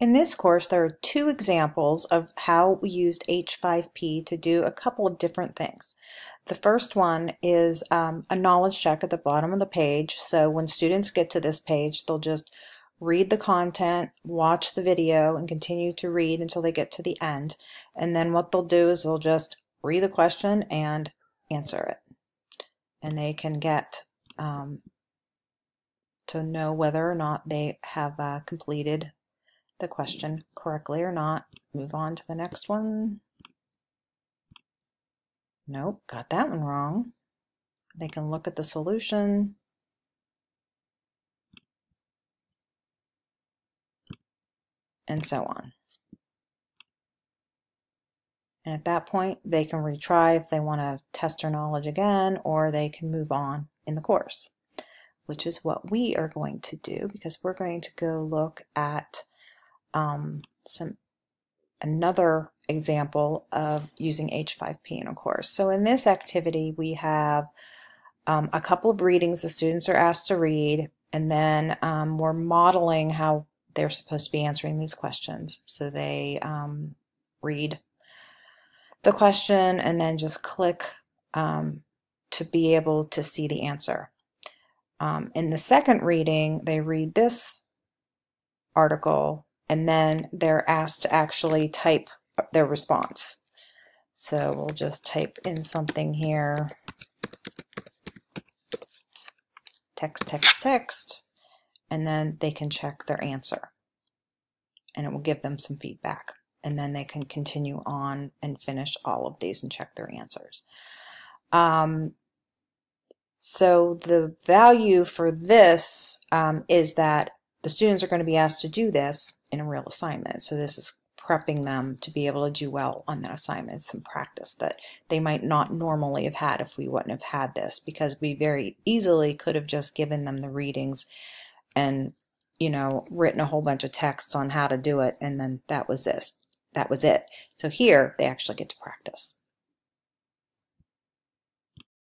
In this course, there are two examples of how we used H5P to do a couple of different things. The first one is um, a knowledge check at the bottom of the page. So when students get to this page, they'll just read the content, watch the video, and continue to read until they get to the end. And then what they'll do is they'll just read the question and answer it. And they can get um, to know whether or not they have uh, completed the question correctly or not. Move on to the next one. Nope, got that one wrong. They can look at the solution. And so on. And at that point, they can retry if they want to test their knowledge again, or they can move on in the course, which is what we are going to do because we're going to go look at um, some another example of using H5P in a course. So in this activity we have um, a couple of readings the students are asked to read and then um, we're modeling how they're supposed to be answering these questions. So they um, read the question and then just click um, to be able to see the answer. Um, in the second reading, they read this article and then they're asked to actually type their response. So we'll just type in something here, text, text, text, and then they can check their answer. And it will give them some feedback. And then they can continue on and finish all of these and check their answers. Um, so the value for this um, is that the students are going to be asked to do this in a real assignment. So this is prepping them to be able to do well on that assignment, some practice that they might not normally have had if we wouldn't have had this because we very easily could have just given them the readings and you know written a whole bunch of text on how to do it and then that was this that was it so here they actually get to practice